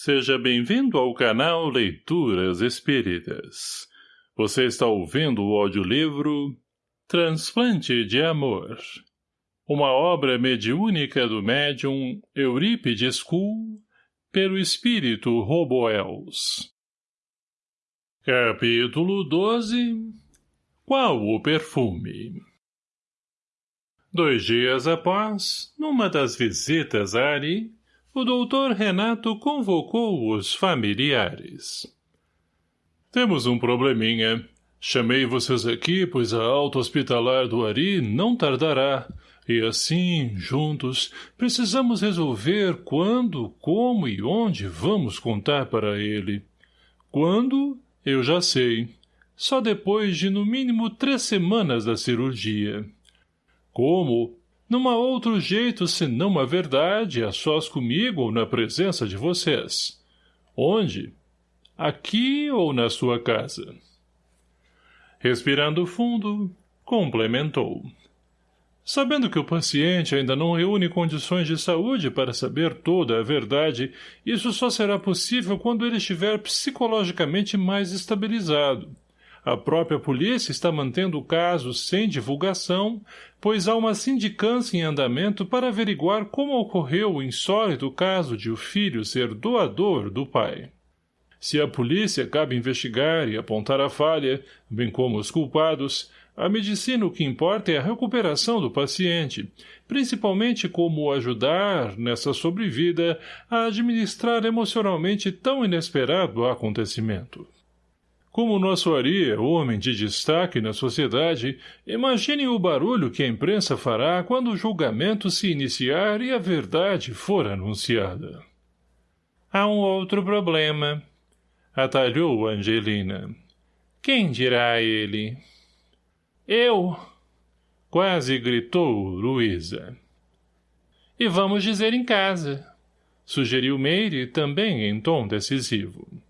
Seja bem-vindo ao canal Leituras Espíritas. Você está ouvindo o audiolivro Transplante de Amor. Uma obra mediúnica do médium Eurípides Kuhl, pelo espírito Roboels. Capítulo 12 Qual o perfume? Dois dias após, numa das visitas a Ari, o doutor Renato convocou os familiares. Temos um probleminha. Chamei vocês aqui, pois a alta hospitalar do Ari não tardará. E assim, juntos, precisamos resolver quando, como e onde vamos contar para ele. Quando, eu já sei. Só depois de no mínimo três semanas da cirurgia. Como, não há outro jeito senão a verdade, a sós comigo ou na presença de vocês. Onde? Aqui ou na sua casa? Respirando fundo, complementou. Sabendo que o paciente ainda não reúne condições de saúde para saber toda a verdade, isso só será possível quando ele estiver psicologicamente mais estabilizado. A própria polícia está mantendo o caso sem divulgação, pois há uma sindicância em andamento para averiguar como ocorreu o insólito caso de o filho ser doador do pai. Se a polícia cabe investigar e apontar a falha, bem como os culpados, a medicina o que importa é a recuperação do paciente, principalmente como ajudar, nessa sobrevida, a administrar emocionalmente tão inesperado acontecimento. Como nosso Ari é homem de destaque na sociedade, imaginem o barulho que a imprensa fará quando o julgamento se iniciar e a verdade for anunciada. Há um outro problema, atalhou Angelina. Quem dirá a ele? Eu! Quase gritou Luísa. E vamos dizer em casa, sugeriu Meire também em tom decisivo.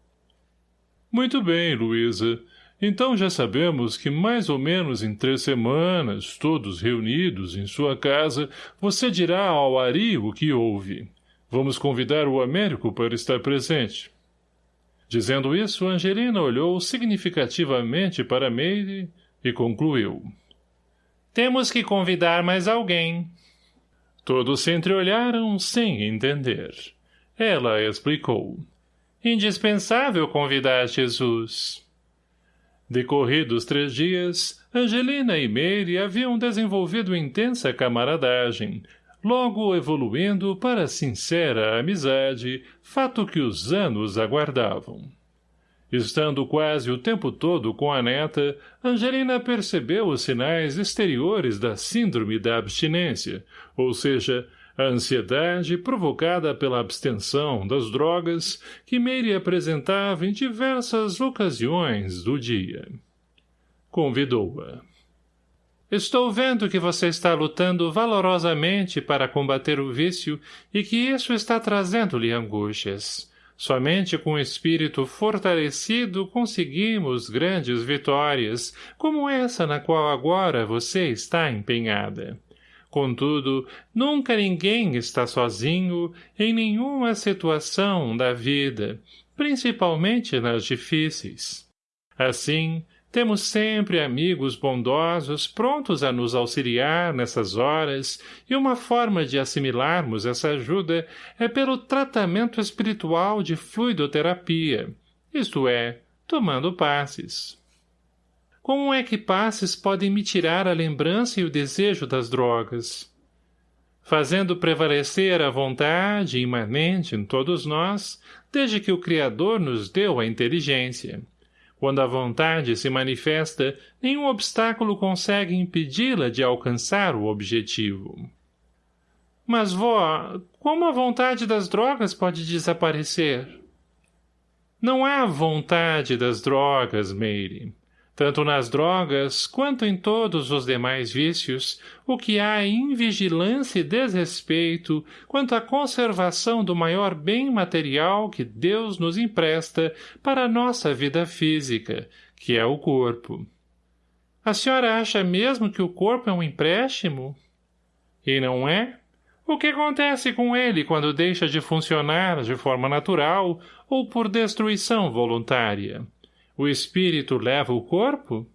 Muito bem, Luísa. Então já sabemos que mais ou menos em três semanas, todos reunidos em sua casa, você dirá ao Ari o que houve. Vamos convidar o Américo para estar presente. Dizendo isso, Angelina olhou significativamente para Meire e concluiu. Temos que convidar mais alguém. Todos se entreolharam sem entender. Ela explicou. Indispensável convidar Jesus. Decorridos três dias, Angelina e Meire haviam desenvolvido intensa camaradagem, logo evoluindo para sincera amizade, fato que os anos aguardavam. Estando quase o tempo todo com a neta, Angelina percebeu os sinais exteriores da síndrome da abstinência, ou seja, a ansiedade provocada pela abstenção das drogas que Meire apresentava em diversas ocasiões do dia. Convidou-a. Estou vendo que você está lutando valorosamente para combater o vício e que isso está trazendo-lhe angústias. Somente com o espírito fortalecido conseguimos grandes vitórias, como essa na qual agora você está empenhada. Contudo, nunca ninguém está sozinho em nenhuma situação da vida, principalmente nas difíceis. Assim, temos sempre amigos bondosos prontos a nos auxiliar nessas horas e uma forma de assimilarmos essa ajuda é pelo tratamento espiritual de fluidoterapia, isto é, tomando passes. Como é que passes podem me tirar a lembrança e o desejo das drogas? Fazendo prevalecer a vontade imanente em todos nós, desde que o Criador nos deu a inteligência. Quando a vontade se manifesta, nenhum obstáculo consegue impedi-la de alcançar o objetivo. Mas, vó, como a vontade das drogas pode desaparecer? Não há vontade das drogas, Meire. Tanto nas drogas, quanto em todos os demais vícios, o que há é invigilância e desrespeito quanto à conservação do maior bem material que Deus nos empresta para a nossa vida física, que é o corpo. A senhora acha mesmo que o corpo é um empréstimo? E não é? O que acontece com ele quando deixa de funcionar de forma natural ou por destruição voluntária? O espírito leva o corpo?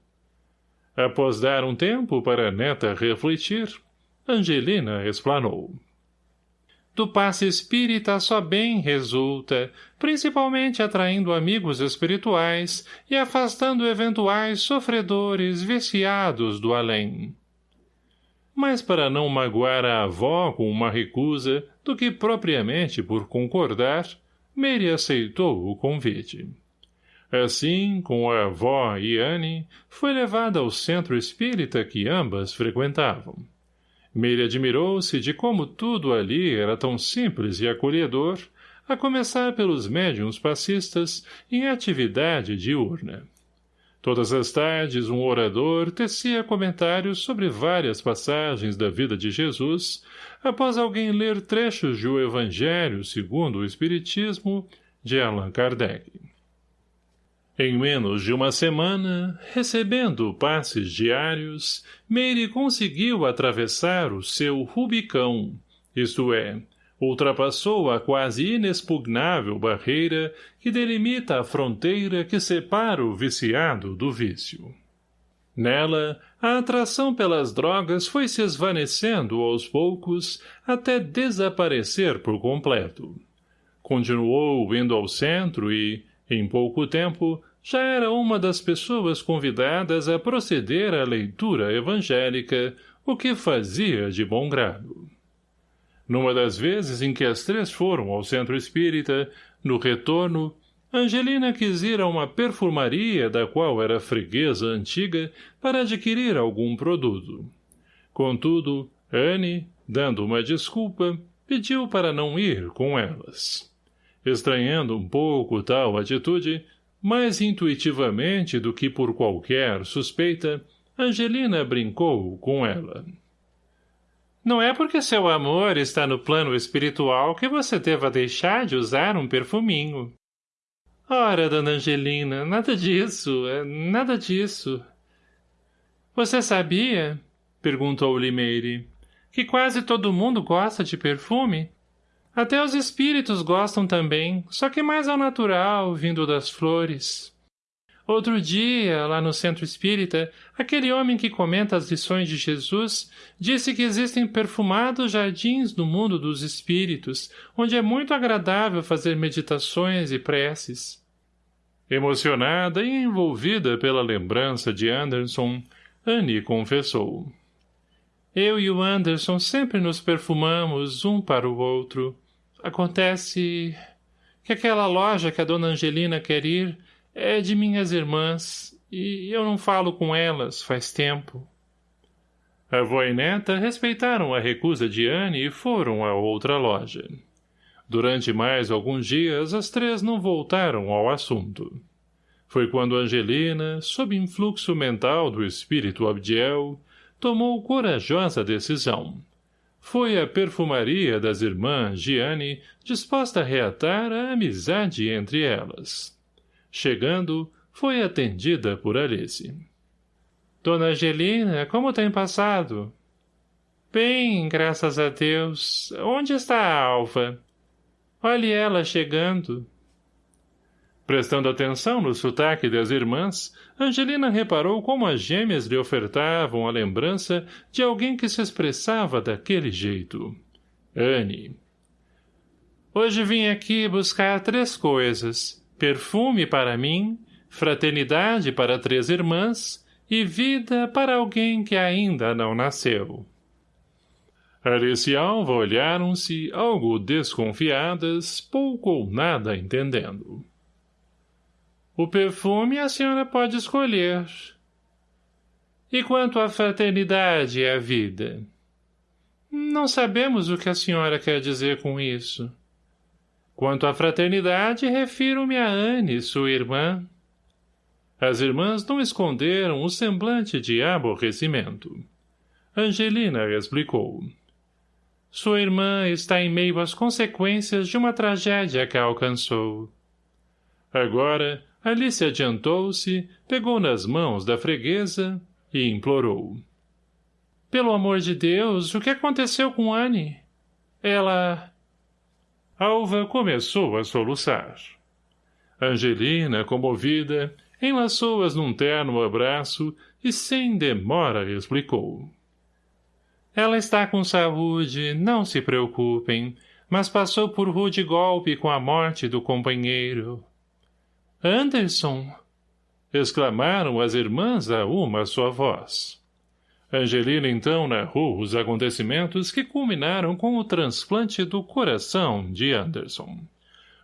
Após dar um tempo para a neta refletir, Angelina explanou. Do passe espírita só bem resulta, principalmente atraindo amigos espirituais e afastando eventuais sofredores viciados do além mas para não magoar a avó com uma recusa do que propriamente por concordar, Mary aceitou o convite. Assim, com a avó e Anne, foi levada ao centro espírita que ambas frequentavam. Mary admirou-se de como tudo ali era tão simples e acolhedor, a começar pelos médiums passistas em atividade diurna. Todas as tardes um orador tecia comentários sobre várias passagens da vida de Jesus, após alguém ler trechos de O Evangelho segundo o Espiritismo, de Allan Kardec. Em menos de uma semana, recebendo passes diários, Meire conseguiu atravessar o seu Rubicão, isto é, ultrapassou a quase inexpugnável barreira que delimita a fronteira que separa o viciado do vício. Nela, a atração pelas drogas foi se esvanecendo aos poucos até desaparecer por completo. Continuou indo ao centro e, em pouco tempo, já era uma das pessoas convidadas a proceder à leitura evangélica, o que fazia de bom grado. Numa das vezes em que as três foram ao centro espírita, no retorno, Angelina quis ir a uma perfumaria da qual era freguesa antiga para adquirir algum produto. Contudo, Anne, dando uma desculpa, pediu para não ir com elas. Estranhando um pouco tal atitude, mais intuitivamente do que por qualquer suspeita, Angelina brincou com ela. Não é porque seu amor está no plano espiritual que você deva deixar de usar um perfuminho. Ora, dona Angelina, nada disso, é nada disso. Você sabia, perguntou Limeire, que quase todo mundo gosta de perfume? Até os espíritos gostam também, só que mais ao natural, vindo das flores. Outro dia, lá no centro espírita, aquele homem que comenta as lições de Jesus disse que existem perfumados jardins no mundo dos espíritos, onde é muito agradável fazer meditações e preces. Emocionada e envolvida pela lembrança de Anderson, Annie confessou. Eu e o Anderson sempre nos perfumamos um para o outro. Acontece que aquela loja que a dona Angelina quer ir é de minhas irmãs, e eu não falo com elas faz tempo. A avó e neta respeitaram a recusa de Anne e foram a outra loja. Durante mais alguns dias, as três não voltaram ao assunto. Foi quando Angelina, sob influxo mental do espírito Abdiel, tomou corajosa decisão. Foi à perfumaria das irmãs Gianni disposta a reatar a amizade entre elas. Chegando, foi atendida por Alice. Dona Angelina, como tem passado? Bem, graças a Deus. Onde está a Alva? Olhe ela chegando. Prestando atenção no sotaque das irmãs, Angelina reparou como as gêmeas lhe ofertavam a lembrança de alguém que se expressava daquele jeito. Anne. Hoje vim aqui buscar três coisas perfume para mim, fraternidade para três irmãs e vida para alguém que ainda não nasceu. Alice e Alva olharam-se, algo desconfiadas, pouco ou nada entendendo. O perfume a senhora pode escolher. E quanto à fraternidade e à vida? Não sabemos o que a senhora quer dizer com isso. Quanto à fraternidade, refiro-me a Anne, sua irmã. As irmãs não esconderam o semblante de aborrecimento. Angelina explicou. Sua irmã está em meio às consequências de uma tragédia que a alcançou. Agora, Alice adiantou-se, pegou nas mãos da freguesa e implorou. Pelo amor de Deus, o que aconteceu com Anne? Ela... Alva começou a soluçar. Angelina, comovida, enlaçou-as num terno abraço e sem demora explicou. Ela está com saúde, não se preocupem, mas passou por rude golpe com a morte do companheiro. Anderson! exclamaram as irmãs a uma só voz. Angelina então narrou os acontecimentos que culminaram com o transplante do coração de Anderson.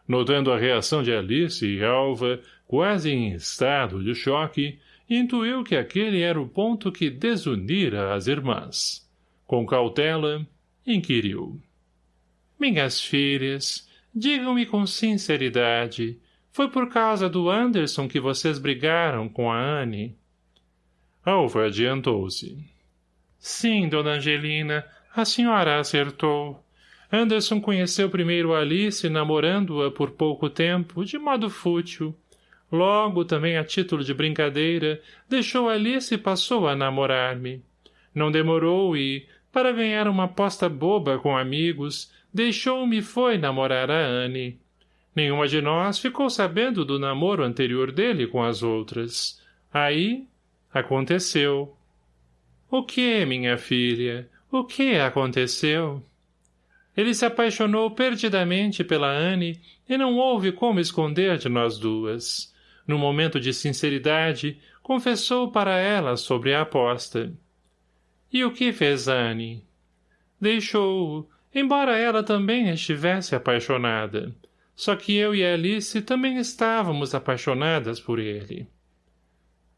Notando a reação de Alice e Alva, quase em estado de choque, intuiu que aquele era o ponto que desunira as irmãs. Com cautela, inquiriu. Minhas filhas, digam-me com sinceridade, foi por causa do Anderson que vocês brigaram com a Anne? Alva adiantou-se. Sim, dona Angelina, a senhora acertou. Anderson conheceu primeiro Alice, namorando-a por pouco tempo, de modo fútil. Logo, também a título de brincadeira, deixou Alice e passou a namorar-me. Não demorou e, para ganhar uma aposta boba com amigos, deixou-me e foi namorar a Anne. Nenhuma de nós ficou sabendo do namoro anterior dele com as outras. Aí, aconteceu. O que, minha filha? O que aconteceu? Ele se apaixonou perdidamente pela Anne e não houve como esconder de nós duas. No momento de sinceridade, confessou para ela sobre a aposta. E o que fez Anne? Deixou-o, embora ela também estivesse apaixonada. Só que eu e Alice também estávamos apaixonadas por ele.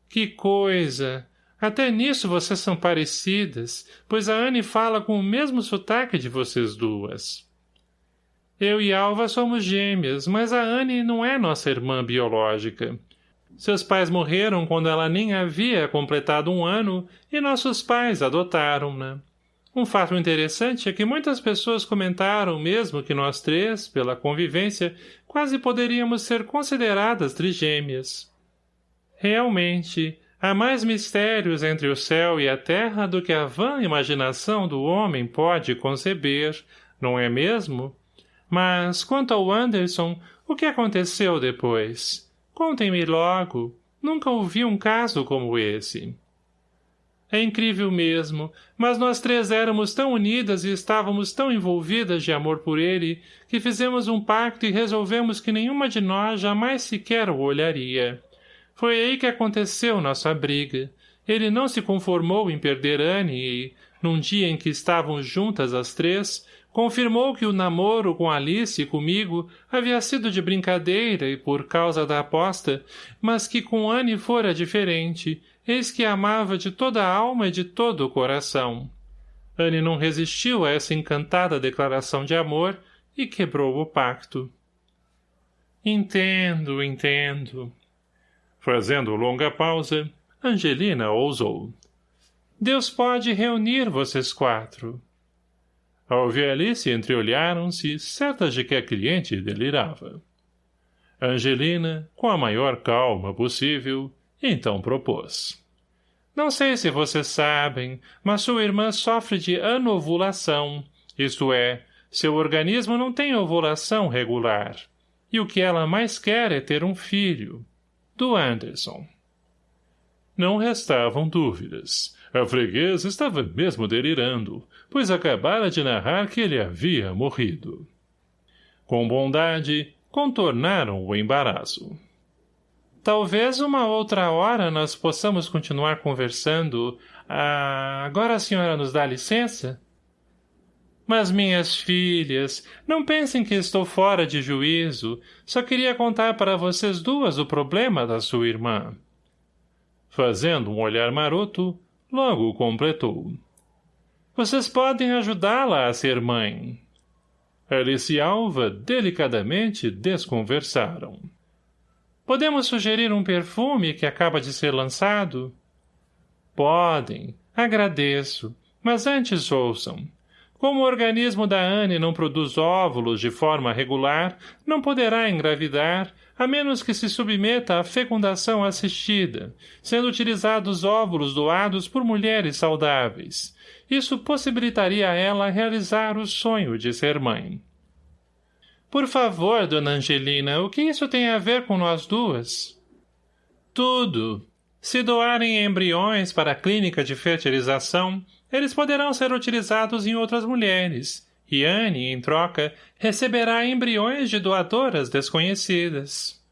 Que coisa! Até nisso vocês são parecidas, pois a Anne fala com o mesmo sotaque de vocês duas. Eu e Alva somos gêmeas, mas a Anne não é nossa irmã biológica. Seus pais morreram quando ela nem havia completado um ano e nossos pais adotaram-na. Um fato interessante é que muitas pessoas comentaram mesmo que nós três, pela convivência, quase poderíamos ser consideradas trigêmeas. Realmente, Há mais mistérios entre o céu e a terra do que a vã imaginação do homem pode conceber, não é mesmo? Mas, quanto ao Anderson, o que aconteceu depois? Contem-me logo. Nunca ouvi um caso como esse. É incrível mesmo, mas nós três éramos tão unidas e estávamos tão envolvidas de amor por ele que fizemos um pacto e resolvemos que nenhuma de nós jamais sequer o olharia. Foi aí que aconteceu nossa briga. Ele não se conformou em perder Anne e, num dia em que estavam juntas as três, confirmou que o namoro com Alice e comigo havia sido de brincadeira e por causa da aposta, mas que com Anne fora diferente, eis que amava de toda a alma e de todo o coração. Anne não resistiu a essa encantada declaração de amor e quebrou o pacto. Entendo, entendo. Fazendo longa pausa, Angelina ousou. Deus pode reunir vocês quatro. Alve e Alice entreolharam-se, certas de que a cliente delirava. Angelina, com a maior calma possível, então propôs. Não sei se vocês sabem, mas sua irmã sofre de anovulação, isto é, seu organismo não tem ovulação regular. E o que ela mais quer é ter um filho do Anderson. Não restavam dúvidas. A freguesa estava mesmo delirando, pois acabara de narrar que ele havia morrido. Com bondade, contornaram o embaraço. Talvez uma outra hora nós possamos continuar conversando. Ah, agora a senhora nos dá licença? Mas, minhas filhas, não pensem que estou fora de juízo. Só queria contar para vocês duas o problema da sua irmã. Fazendo um olhar maroto, logo completou. Vocês podem ajudá-la a ser mãe. Alice e Alva delicadamente desconversaram. Podemos sugerir um perfume que acaba de ser lançado? Podem. Agradeço. Mas antes ouçam. Como o organismo da Anne não produz óvulos de forma regular, não poderá engravidar, a menos que se submeta à fecundação assistida, sendo utilizados óvulos doados por mulheres saudáveis. Isso possibilitaria a ela realizar o sonho de ser mãe. Por favor, dona Angelina, o que isso tem a ver com nós duas? Tudo. Se doarem embriões para a clínica de fertilização, eles poderão ser utilizados em outras mulheres, e Anne, em troca, receberá embriões de doadoras desconhecidas.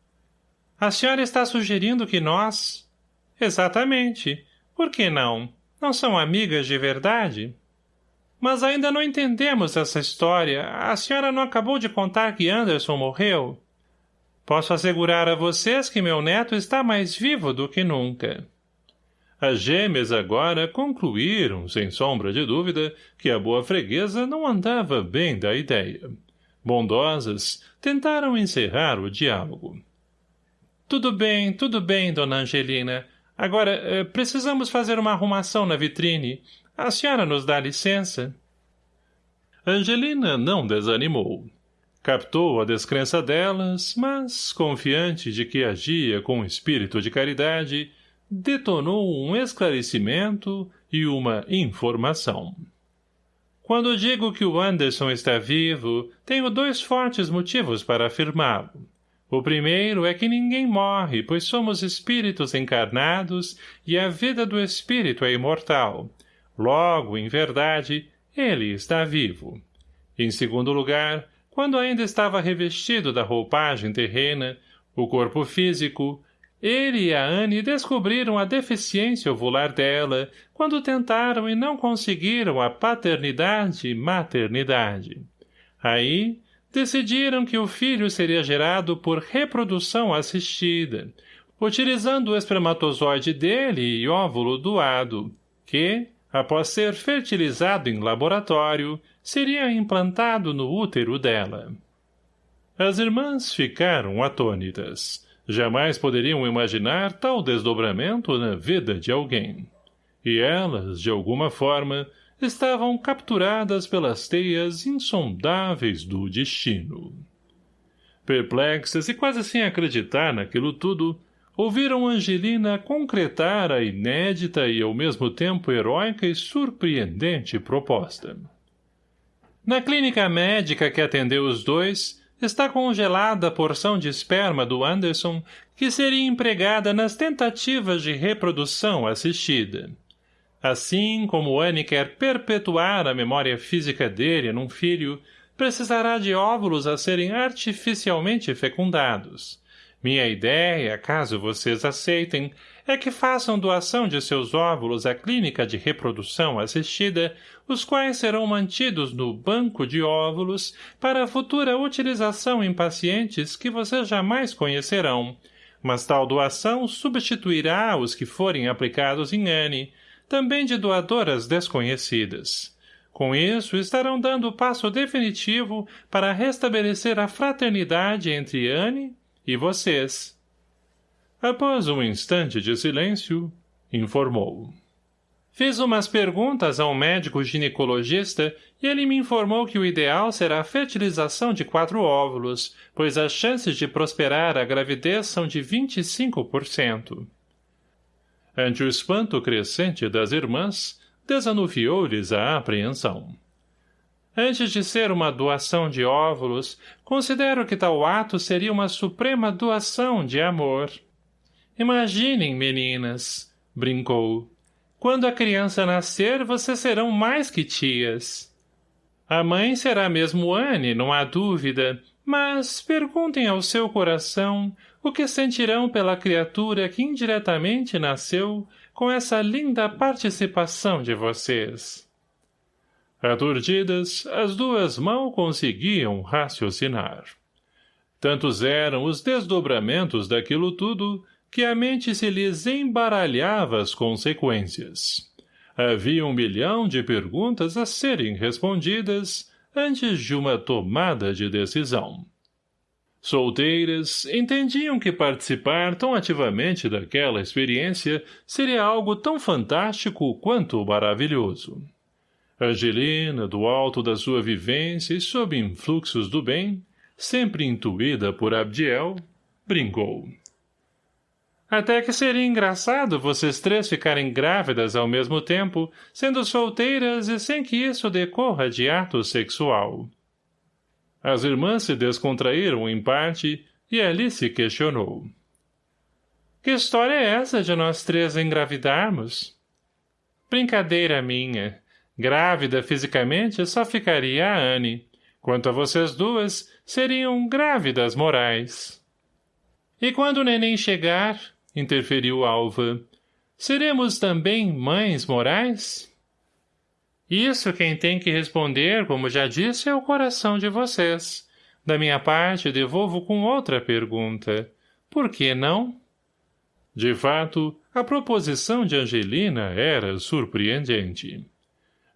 A senhora está sugerindo que nós... Exatamente. Por que não? Não são amigas de verdade? Mas ainda não entendemos essa história. A senhora não acabou de contar que Anderson morreu? Posso assegurar a vocês que meu neto está mais vivo do que nunca. As gêmeas agora concluíram, sem sombra de dúvida, que a boa freguesa não andava bem da ideia. Bondosas, tentaram encerrar o diálogo. Tudo bem, tudo bem, dona Angelina. Agora, eh, precisamos fazer uma arrumação na vitrine. A senhora nos dá licença? Angelina não desanimou. Captou a descrença delas, mas, confiante de que agia com espírito de caridade, detonou um esclarecimento e uma informação. Quando digo que o Anderson está vivo, tenho dois fortes motivos para afirmá-lo. O primeiro é que ninguém morre, pois somos espíritos encarnados e a vida do espírito é imortal. Logo, em verdade, ele está vivo. Em segundo lugar, quando ainda estava revestido da roupagem terrena, o corpo físico, ele e a Anne descobriram a deficiência ovular dela quando tentaram e não conseguiram a paternidade e maternidade. Aí, decidiram que o filho seria gerado por reprodução assistida, utilizando o espermatozoide dele e óvulo doado, que, após ser fertilizado em laboratório, seria implantado no útero dela. As irmãs ficaram atônitas. Jamais poderiam imaginar tal desdobramento na vida de alguém. E elas, de alguma forma, estavam capturadas pelas teias insondáveis do destino. Perplexas e quase sem acreditar naquilo tudo, ouviram Angelina concretar a inédita e ao mesmo tempo heróica e surpreendente proposta. Na clínica médica que atendeu os dois, está congelada a porção de esperma do Anderson que seria empregada nas tentativas de reprodução assistida. Assim como Anne quer perpetuar a memória física dele num filho, precisará de óvulos a serem artificialmente fecundados. Minha ideia, caso vocês aceitem, é que façam doação de seus óvulos à clínica de reprodução assistida, os quais serão mantidos no banco de óvulos para futura utilização em pacientes que vocês jamais conhecerão, mas tal doação substituirá os que forem aplicados em Anne, também de doadoras desconhecidas. Com isso, estarão dando o passo definitivo para restabelecer a fraternidade entre Anne e vocês. Após um instante de silêncio, informou. Fiz umas perguntas a um médico ginecologista e ele me informou que o ideal será a fertilização de quatro óvulos, pois as chances de prosperar a gravidez são de 25%. Ante o espanto crescente das irmãs, desanuviou-lhes a apreensão. Antes de ser uma doação de óvulos, considero que tal ato seria uma suprema doação de amor. Imaginem, meninas, brincou. Quando a criança nascer, vocês serão mais que tias. A mãe será mesmo Anne, não há dúvida, mas perguntem ao seu coração o que sentirão pela criatura que indiretamente nasceu com essa linda participação de vocês. Aturdidas, as duas mal conseguiam raciocinar. Tantos eram os desdobramentos daquilo tudo que a mente se lhes embaralhava as consequências. Havia um milhão de perguntas a serem respondidas antes de uma tomada de decisão. Solteiras entendiam que participar tão ativamente daquela experiência seria algo tão fantástico quanto maravilhoso. Angelina, do alto da sua vivência e sob influxos do bem, sempre intuída por Abdiel, Brincou. Até que seria engraçado vocês três ficarem grávidas ao mesmo tempo, sendo solteiras e sem que isso decorra de ato sexual. As irmãs se descontraíram em parte e Alice questionou. Que história é essa de nós três engravidarmos? Brincadeira minha. Grávida fisicamente só ficaria a Anne. Quanto a vocês duas, seriam grávidas morais. E quando o neném chegar, interferiu Alva, seremos também mães morais? Isso quem tem que responder, como já disse, é o coração de vocês. Da minha parte, devolvo com outra pergunta. Por que não? De fato, a proposição de Angelina era surpreendente.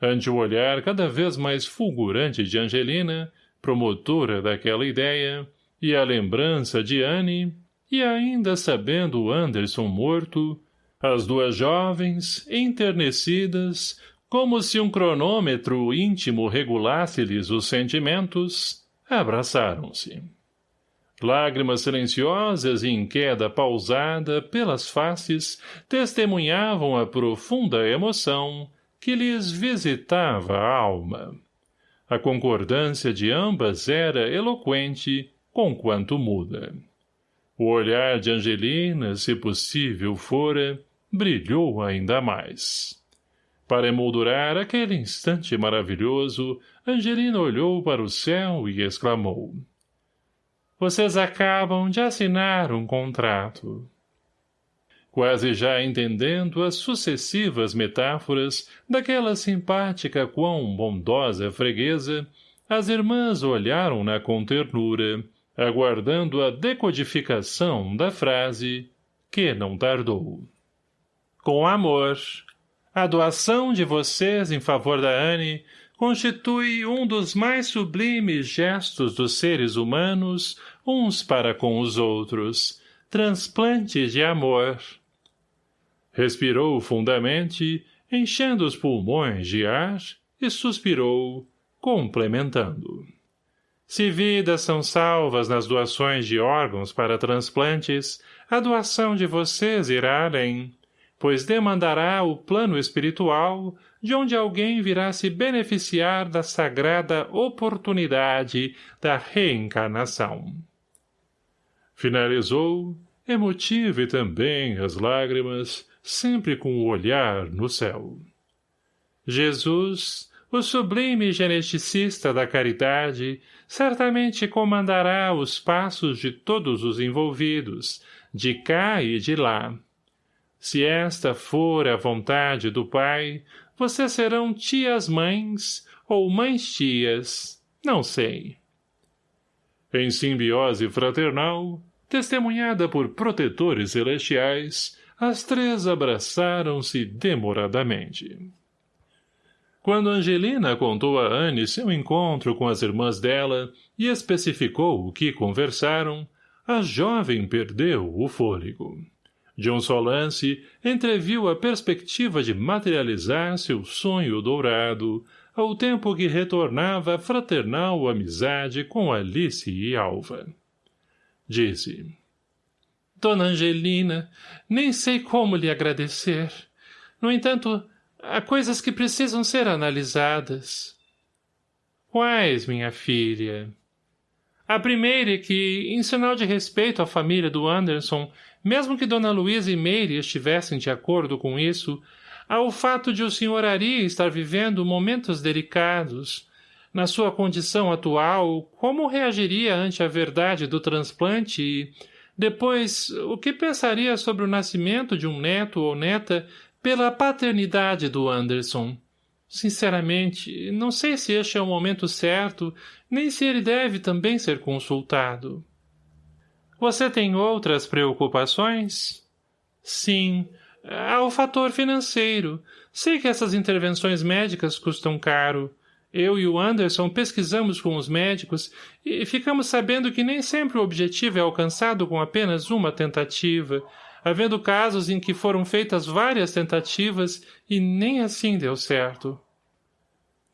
Ante o olhar cada vez mais fulgurante de Angelina, promotora daquela ideia, e a lembrança de Anne, e ainda sabendo Anderson morto, as duas jovens, enternecidas, como se um cronômetro íntimo regulasse-lhes os sentimentos, abraçaram-se. Lágrimas silenciosas e em queda pausada pelas faces testemunhavam a profunda emoção que lhes visitava a alma. A concordância de ambas era eloquente, conquanto muda. O olhar de Angelina, se possível fora, brilhou ainda mais. Para emoldurar aquele instante maravilhoso, Angelina olhou para o céu e exclamou. Vocês acabam de assinar um contrato. Quase já entendendo as sucessivas metáforas daquela simpática quão bondosa freguesa, as irmãs olharam-na com ternura, aguardando a decodificação da frase, que não tardou. Com amor, a doação de vocês em favor da Anne constitui um dos mais sublimes gestos dos seres humanos uns para com os outros, transplantes de amor. Respirou fundamente, enchendo os pulmões de ar, e suspirou, complementando. Se vidas são salvas nas doações de órgãos para transplantes, a doação de vocês irá além, pois demandará o plano espiritual de onde alguém virá se beneficiar da sagrada oportunidade da reencarnação. Finalizou, emotivo e também as lágrimas, sempre com o olhar no céu. Jesus, o sublime geneticista da caridade, certamente comandará os passos de todos os envolvidos, de cá e de lá. Se esta for a vontade do Pai, vocês serão tias-mães ou mães-tias, não sei. Em simbiose fraternal, testemunhada por protetores celestiais, as três abraçaram-se demoradamente. Quando Angelina contou a Anne seu encontro com as irmãs dela e especificou o que conversaram, a jovem perdeu o fôlego. De um só lance, entreviu a perspectiva de materializar seu sonho dourado, ao tempo que retornava a fraternal amizade com Alice e Alva. Disse. Dona Angelina, nem sei como lhe agradecer. No entanto, há coisas que precisam ser analisadas. Quais, minha filha? A primeira é que, em sinal de respeito à família do Anderson, mesmo que Dona Luísa e Meire estivessem de acordo com isso, ao fato de o Sr. Ari estar vivendo momentos delicados. Na sua condição atual, como reagiria ante a verdade do transplante e, depois, o que pensaria sobre o nascimento de um neto ou neta pela paternidade do Anderson? Sinceramente, não sei se este é o momento certo, nem se ele deve também ser consultado. Você tem outras preocupações? Sim, Há o fator financeiro. Sei que essas intervenções médicas custam caro. Eu e o Anderson pesquisamos com os médicos e ficamos sabendo que nem sempre o objetivo é alcançado com apenas uma tentativa, havendo casos em que foram feitas várias tentativas e nem assim deu certo.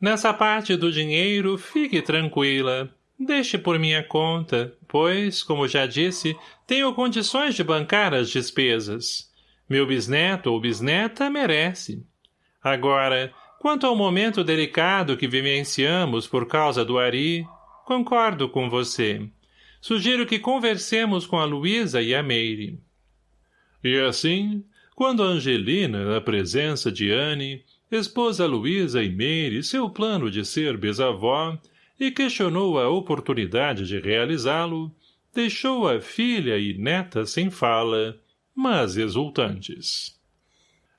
Nessa parte do dinheiro, fique tranquila. Deixe por minha conta, pois, como já disse, Tenho condições de bancar as despesas. Meu bisneto ou bisneta merece. Agora, quanto ao momento delicado que vivenciamos por causa do Ari, concordo com você. Sugiro que conversemos com a Luísa e a Meire. E assim, quando Angelina, na presença de Anne, expôs a Luísa e Meire seu plano de ser bisavó e questionou a oportunidade de realizá-lo, deixou a filha e neta sem fala, mas exultantes.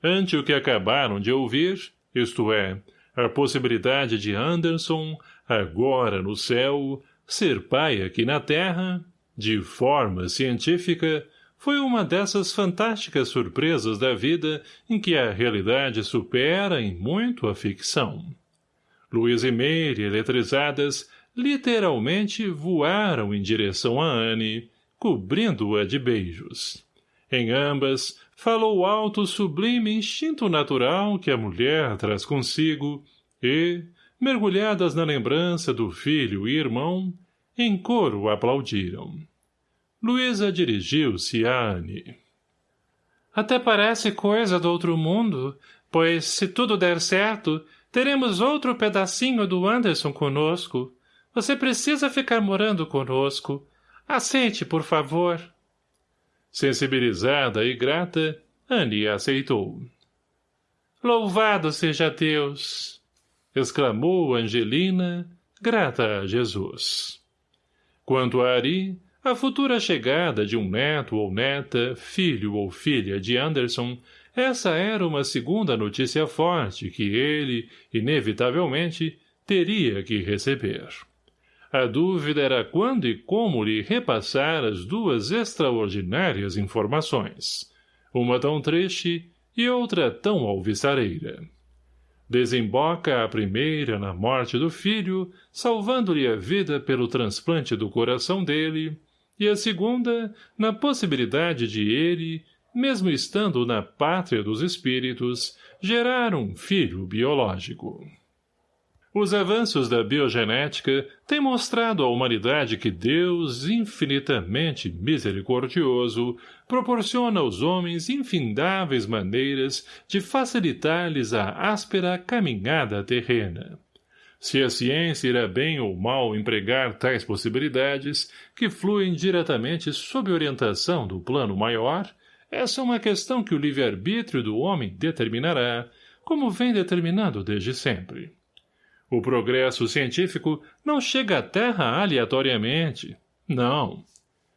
Ante o que acabaram de ouvir, isto é, a possibilidade de Anderson, agora no céu, ser pai aqui na Terra, de forma científica, foi uma dessas fantásticas surpresas da vida em que a realidade supera em muito a ficção. Luiz e Meire, eletrizadas, literalmente voaram em direção a Anne, cobrindo-a de beijos. Em ambas, falou alto o sublime instinto natural que a mulher traz consigo e, mergulhadas na lembrança do filho e irmão, em coro aplaudiram. Luísa dirigiu-se a Anne. Até parece coisa do outro mundo, pois, se tudo der certo, teremos outro pedacinho do Anderson conosco. Você precisa ficar morando conosco. Aceite, por favor. Sensibilizada e grata, Anne aceitou. Louvado seja Deus! exclamou Angelina, grata a Jesus. Quanto a Ari, a futura chegada de um neto ou neta, filho ou filha de Anderson, essa era uma segunda notícia forte que ele, inevitavelmente, teria que receber. A dúvida era quando e como lhe repassar as duas extraordinárias informações, uma tão triste e outra tão alvissareira. Desemboca a primeira na morte do filho, salvando-lhe a vida pelo transplante do coração dele, e a segunda na possibilidade de ele, mesmo estando na pátria dos espíritos, gerar um filho biológico. Os avanços da biogenética têm mostrado à humanidade que Deus, infinitamente misericordioso, proporciona aos homens infindáveis maneiras de facilitar-lhes a áspera caminhada terrena. Se a ciência irá bem ou mal empregar tais possibilidades, que fluem diretamente sob orientação do plano maior, essa é uma questão que o livre-arbítrio do homem determinará, como vem determinado desde sempre. O progresso científico não chega à Terra aleatoriamente. Não.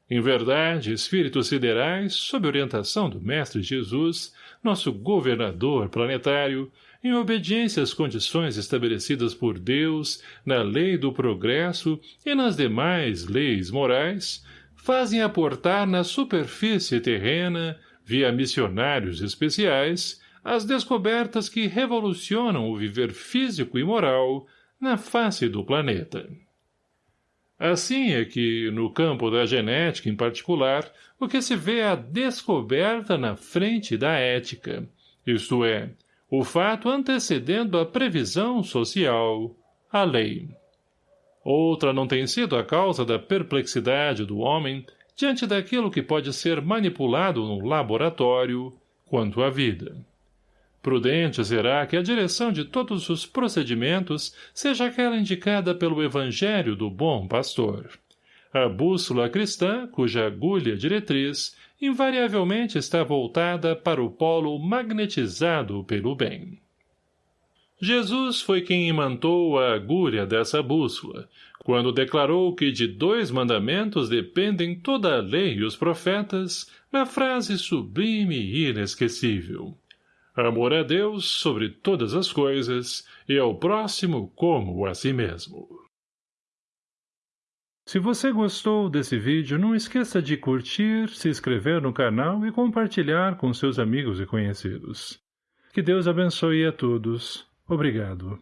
Em verdade, espíritos siderais, sob orientação do Mestre Jesus, nosso governador planetário, em obediência às condições estabelecidas por Deus, na lei do progresso e nas demais leis morais, fazem aportar na superfície terrena, via missionários especiais, as descobertas que revolucionam o viver físico e moral na face do planeta. Assim é que, no campo da genética em particular, o que se vê é a descoberta na frente da ética, isto é, o fato antecedendo a previsão social, a lei. Outra não tem sido a causa da perplexidade do homem diante daquilo que pode ser manipulado no laboratório quanto à vida. Prudente será que a direção de todos os procedimentos seja aquela indicada pelo Evangelho do Bom Pastor. A bússola cristã, cuja agulha diretriz, invariavelmente está voltada para o polo magnetizado pelo bem. Jesus foi quem imantou a agulha dessa bússola, quando declarou que de dois mandamentos dependem toda a lei e os profetas, na frase sublime e inesquecível. Amor a Deus sobre todas as coisas e ao próximo como a si mesmo. Se você gostou desse vídeo, não esqueça de curtir, se inscrever no canal e compartilhar com seus amigos e conhecidos. Que Deus abençoe a todos. Obrigado.